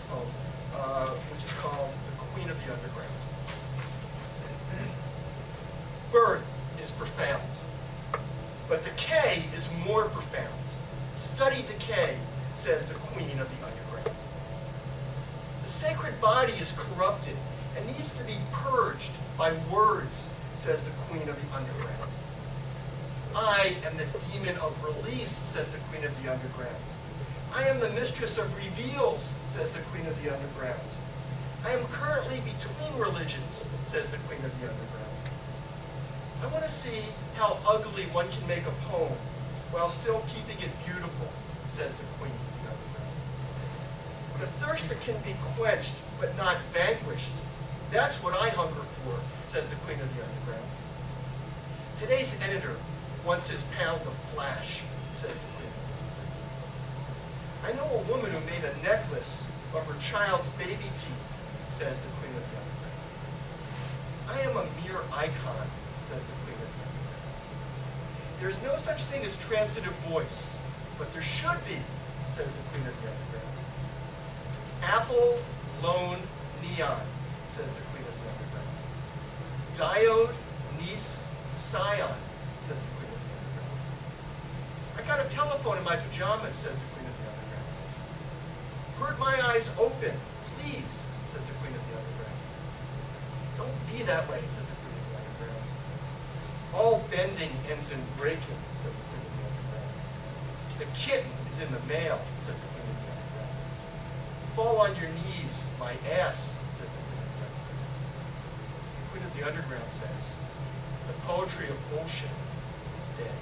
poem, uh, which is called The Queen of the Underground. Birth is profound, but decay is more profound. Study decay, says the Queen of the Underground. The sacred body is corrupted and needs to be purged by words, says the Queen of the Underground. I am the demon of release, says the Queen of the Underground. I am the mistress of reveals, says the Queen of the Underground. I am currently between religions, says the Queen of the Underground. I want to see how ugly one can make a poem while still keeping it beautiful, says the Queen of the Underground. The thirst that can be quenched but not vanquished, that's what I hunger for, says the Queen of the Underground. Today's editor wants his pound of flash, says the Queen. I know a woman who made a necklace of her child's baby teeth, says the Queen of the Underground. I am a mere icon, says the Queen of the Underground. There's no such thing as transitive voice, but there should be, says the Queen of the Underground. Apple, lone, neon, says the Queen of the Underground. Diode, Nice, Scion, says the Queen of the Underground. I got a telephone in my pajamas, says the Queen of the Underground. Heard my eyes open, please, says the Queen of the Underground. Don't be that way, says the Queen of the Underground. All bending ends in breaking, says the Queen of the Underground. The kitten is in the mail, says the Queen of the Underground. Fall on your knees, my ass, says the Queen of the Underground. The Queen of the Underground says, the poetry of bullshit is dead.